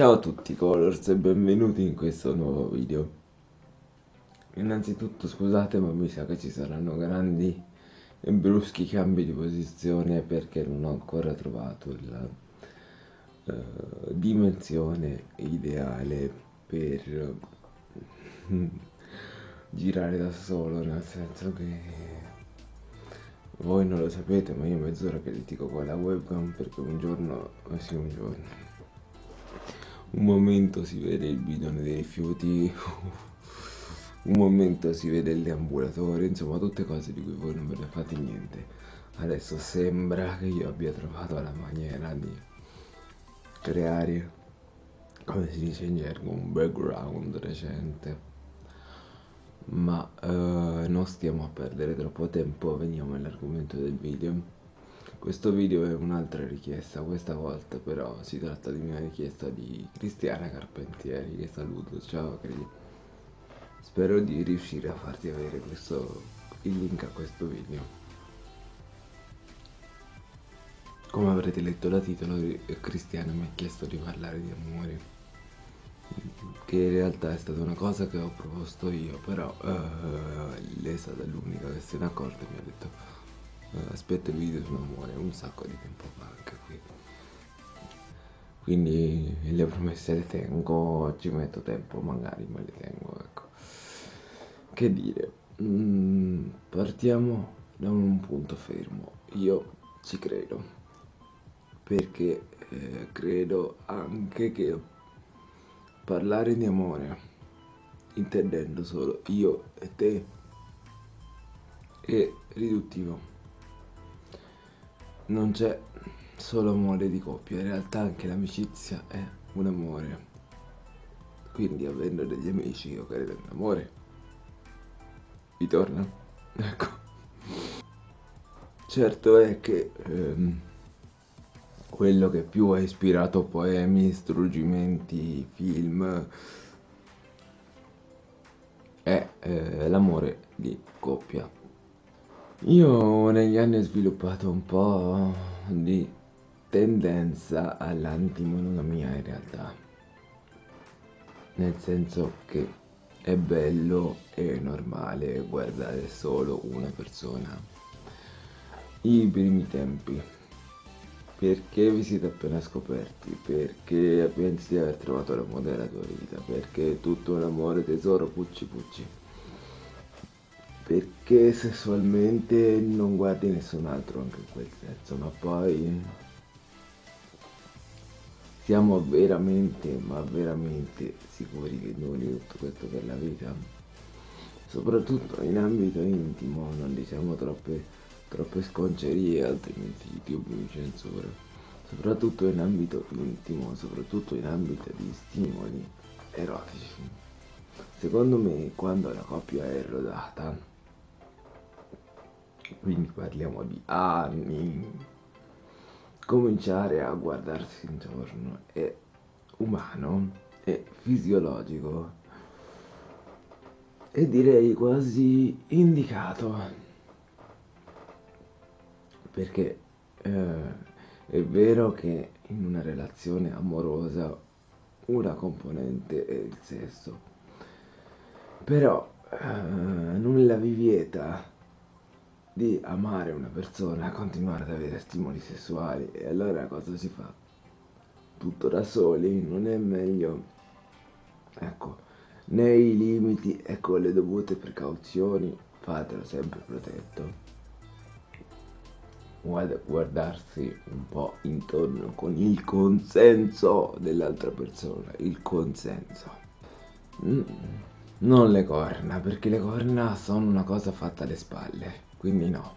Ciao a tutti Colors e benvenuti in questo nuovo video. Innanzitutto scusate ma mi sa che ci saranno grandi e bruschi cambi di posizione perché non ho ancora trovato la uh, dimensione ideale per girare da solo, nel senso che voi non lo sapete ma io mezz'ora che litigo con la webcam perché un giorno, eh sì un giorno un momento si vede il bidone dei rifiuti, un momento si vede il deambulatore, insomma tutte cose di cui voi non ve ne fate niente. Adesso sembra che io abbia trovato la maniera di creare, come si dice in gergo, un background recente. Ma uh, non stiamo a perdere troppo tempo, veniamo all'argomento del video. Questo video è un'altra richiesta, questa volta però si tratta di una richiesta di Cristiana Carpentieri, che saluto, ciao Cri. Spero di riuscire a farti avere questo, il link a questo video. Come avrete letto da titolo, Cristiana mi ha chiesto di parlare di amore, che in realtà è stata una cosa che ho proposto io, però uh, lei è stata l'unica che se ne è accorta e mi ha detto aspetto il video sull'amore un sacco di tempo fa anche qui. Quindi le promesse le tengo ci metto tempo magari ma le tengo ecco. Che dire? Mm, partiamo da un punto fermo. Io ci credo perché eh, credo anche che parlare di amore intendendo solo io e te è riduttivo non c'è solo amore di coppia, in realtà anche l'amicizia è un amore. Quindi avendo degli amici io credo in amore. Vi torna? Ecco. Certo è che ehm, quello che più ha ispirato poemi, struggimenti, film è eh, l'amore di coppia. Io negli anni ho sviluppato un po' di tendenza all'antimonogamia in realtà. Nel senso che è bello e normale guardare solo una persona. I primi tempi. Perché vi siete appena scoperti? Perché pensi di aver trovato l'amore della tua vita? Perché tutto un amore tesoro pucci pucci perché sessualmente non guardi nessun altro anche in quel senso, ma poi siamo veramente, ma veramente sicuri che noi tutto questo per la vita? Soprattutto in ambito intimo, non diciamo troppe, troppe sconcerie, altrimenti YouTube mi censura. Soprattutto in ambito intimo, soprattutto in ambito di stimoli erotici. Secondo me, quando la coppia è rodata, quindi parliamo di anni, cominciare a guardarsi intorno è umano, è fisiologico e direi quasi indicato. Perché eh, è vero che in una relazione amorosa una componente è il sesso però eh, nulla vi vieta di amare una persona, continuare ad avere stimoli sessuali e allora cosa si fa? Tutto da soli? Non è meglio? Ecco, nei limiti e con le dovute precauzioni fatelo sempre protetto. Guardarsi un po' intorno con il consenso dell'altra persona, il consenso. Mm, non le corna, perché le corna sono una cosa fatta alle spalle quindi no.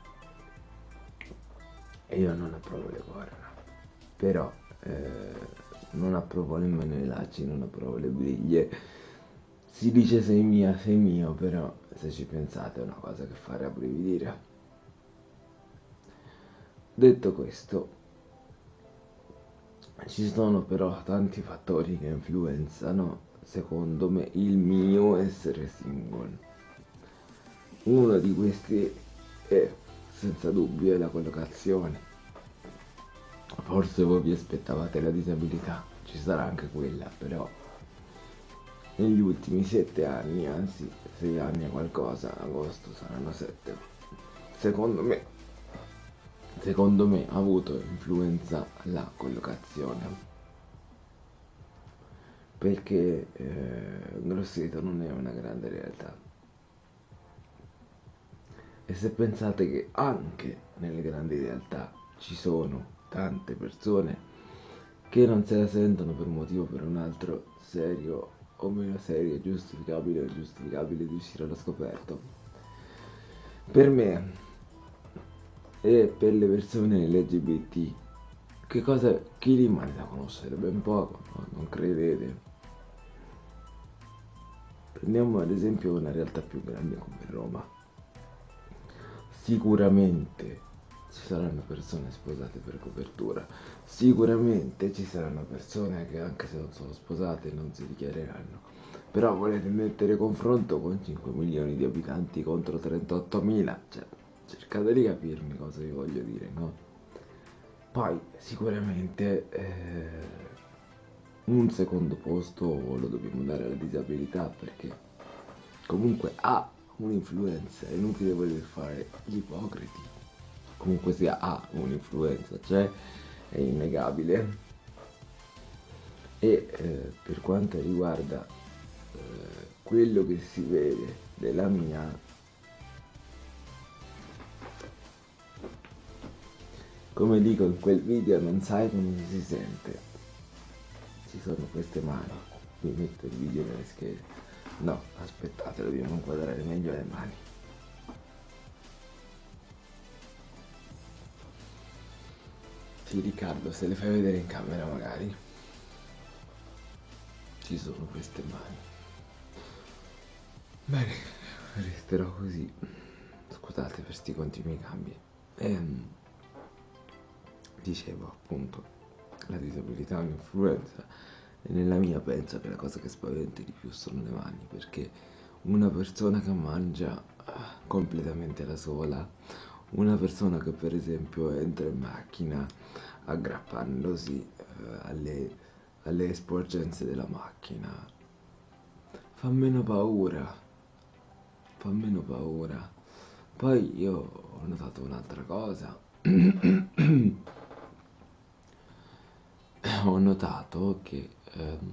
E io non approvo le corna però eh, non approvo nemmeno i lacci non approvo le briglie si dice sei mia sei mio però se ci pensate è una cosa che fa rabbrividire. Detto questo ci sono però tanti fattori che influenzano secondo me il mio essere single. Uno di questi e senza dubbio è la collocazione. Forse voi vi aspettavate la disabilità. ci sarà anche quella, però negli ultimi sette anni, anzi sei anni e qualcosa, agosto saranno sette, secondo me, secondo me ha avuto influenza la collocazione perché eh, Grosseto non è una grande realtà. E se pensate che anche nelle grandi realtà ci sono tante persone che non se la sentono per un motivo o per un altro serio o meno serio, giustificabile o ingiustificabile di uscire allo scoperto. Per me e per le persone LGBT, che cosa chi rimane da conoscere? Ben poco, no? non credete? Prendiamo ad esempio una realtà più grande come Roma. Sicuramente ci saranno persone sposate per copertura, sicuramente ci saranno persone che anche se non sono sposate non si dichiareranno. Però volete mettere confronto con 5 milioni di abitanti contro 38 mila? Cioè, cercate di capirmi cosa vi voglio dire, no? Poi sicuramente eh, un secondo posto lo dobbiamo dare alla disabilità perché comunque ha un'influenza, è inutile voler fare gli ipocriti, comunque sia ha un'influenza, cioè è innegabile. E eh, per quanto riguarda eh, quello che si vede della mia come dico in quel video non sai come si sente. Ci sono queste mani vi metto il video nelle schede no aspettate dobbiamo inquadrare meglio le mani. Sì Riccardo se le fai vedere in camera magari ci sono queste mani. Bene resterò così. Scusate per sti continui cambi. Ehm, dicevo appunto la disabilità ha un'influenza nella mia penso che la cosa che spaventa di più sono le mani perché una persona che mangia ah, completamente da sola una persona che per esempio entra in macchina aggrappandosi eh, alle, alle sporgenze della macchina fa meno paura fa meno paura. Poi io ho notato un'altra cosa. Ho notato che ehm,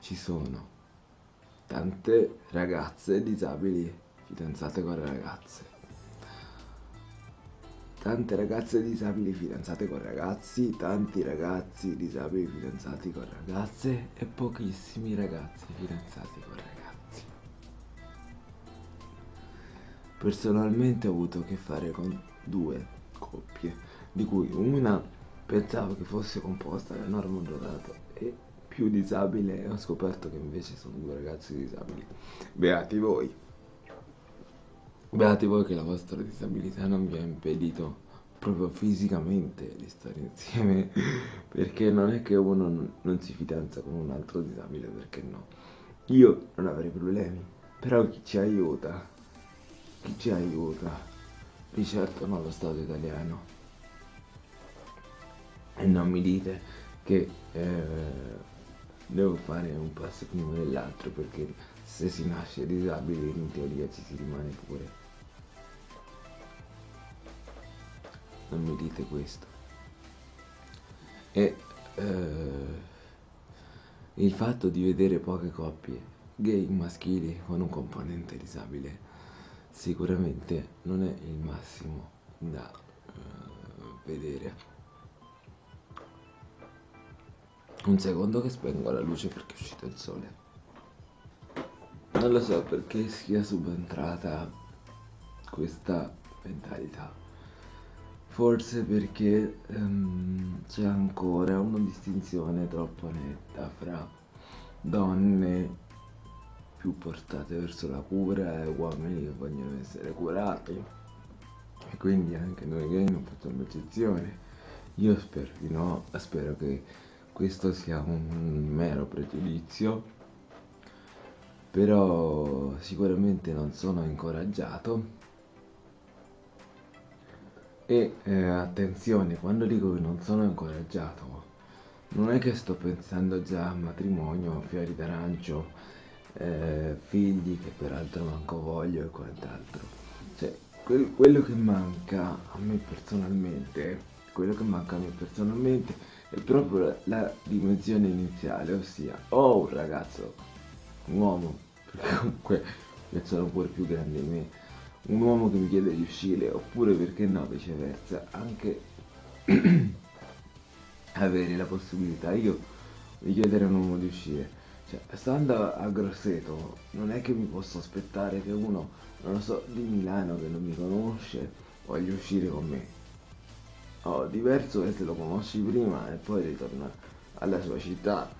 ci sono tante ragazze disabili fidanzate con ragazze. Tante ragazze disabili fidanzate con ragazzi tanti ragazzi disabili fidanzati con ragazze e pochissimi ragazzi fidanzati con ragazzi. Personalmente ho avuto a che fare con due coppie di cui una Pensavo che fosse composta da enorme dotato e più disabile e ho scoperto che invece sono due ragazzi disabili. Beati voi. Beati voi che la vostra disabilità non vi ha impedito proprio fisicamente di stare insieme perché non è che uno non, non si fidanza con un altro disabile perché no. Io non avrei problemi, però chi ci aiuta? Chi ci aiuta? Di certo non lo Stato italiano e non mi dite che eh, devo fare un passo prima dell'altro perché se si nasce disabili in teoria ci si rimane pure. Non mi dite questo. E eh, il fatto di vedere poche coppie gay maschili con un componente disabile sicuramente non è il massimo da eh, vedere. Un secondo che spengo la luce perché è uscito il sole. Non lo so perché sia subentrata questa mentalità. Forse perché um, c'è ancora una distinzione troppo netta fra donne più portate verso la cura e uomini che vogliono essere curati. E quindi anche noi gay non facciamo eccezione. Io spero di no, spero che questo sia un mero pregiudizio, però sicuramente non sono incoraggiato. E eh, attenzione, quando dico che non sono incoraggiato, non è che sto pensando già a matrimonio, fiori d'arancio, eh, figli che peraltro manco voglio e quant'altro. Cioè, quel- quello che manca a me personalmente, quello che manca a me personalmente è proprio la, dimensione iniziale, ossia ho un ragazzo, un uomo, perché comunque io sono pure più grande di me, un uomo che mi chiede di uscire, oppure perché no, viceversa, anche avere la possibilità io di chiedere a un uomo di uscire. Cioè, stando a Grosseto, non è che mi posso aspettare che uno, non lo so, di Milano che non mi conosce, voglia uscire con me. Oh, diverso è se lo conosci prima e poi ritorna alla sua città,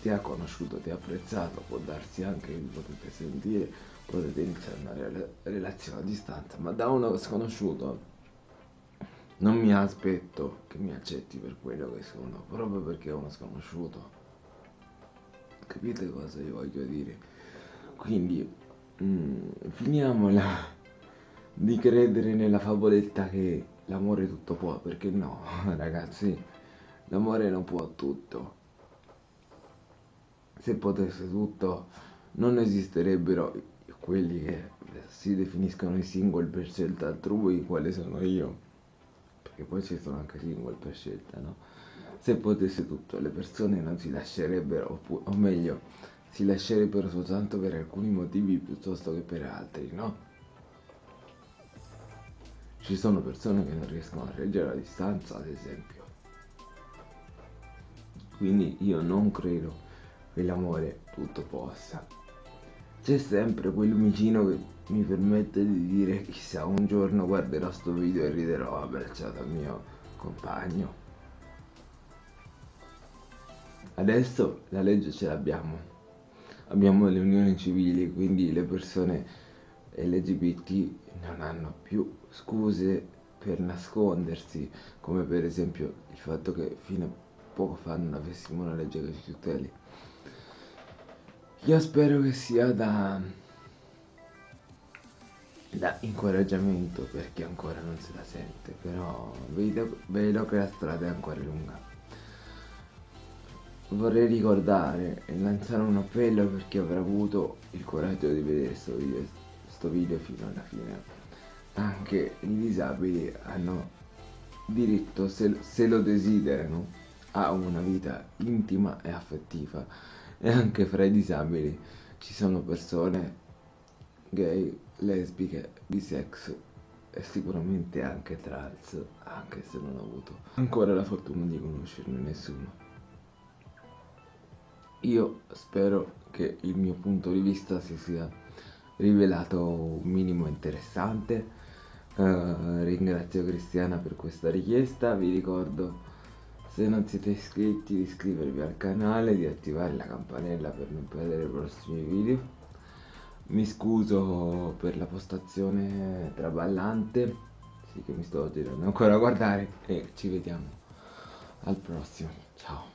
ti ha conosciuto, ti ha apprezzato, può darsi anche che potete sentire, potete iniziare una rela- relazione a distanza, ma da uno sconosciuto non mi aspetto che mi accetti per quello che sono, proprio perché è uno sconosciuto. Capite cosa io voglio dire? Quindi, mm, finiamola di credere nella favoletta che l'amore tutto può, perché no, ragazzi, l'amore non può tutto. Se potesse tutto, non esisterebbero quelli che si definiscono i single per scelta altrui, quale sono io perché poi ci sono anche single per scelta, no? Se potesse tutto, le persone non si lascerebbero, o meglio, si lascerebbero soltanto per alcuni motivi piuttosto che per altri, no? Ci sono persone che non riescono a reggere la distanza, ad esempio. Quindi io non credo che l'amore tutto possa. C'è sempre quel lumicino che mi permette di dire chissà un giorno guarderò sto video e riderò abbracciato al mio compagno. Adesso la legge ce l'abbiamo. Abbiamo le unioni civili, quindi le persone LGBT non hanno più scuse per nascondersi, come per esempio il fatto che fino a poco fa non avessimo una legge che ci tuteli. Io spero che sia da, da incoraggiamento per chi ancora non se la sente, però vedo, vedo che la strada è ancora lunga. Vorrei ricordare e lanciare un appello per chi avrà avuto il coraggio di vedere questo video, sto video fino alla fine. Anche i disabili hanno diritto, se, se lo desiderano, a una vita intima e affettiva e anche fra i disabili ci sono persone gay, lesbiche, bisex e sicuramente anche trans, anche se non ho avuto ancora la fortuna di conoscerne nessuno. Io spero che il mio punto di vista si sia rivelato un minimo interessante. Uh, ringrazio Cristiana per questa richiesta, vi ricordo se non siete iscritti di iscrivervi al canale, di attivare la campanella per non perdere i prossimi video mi scuso per la postazione traballante, sì che mi sto girando ancora a guardare e ci vediamo al prossimo, ciao.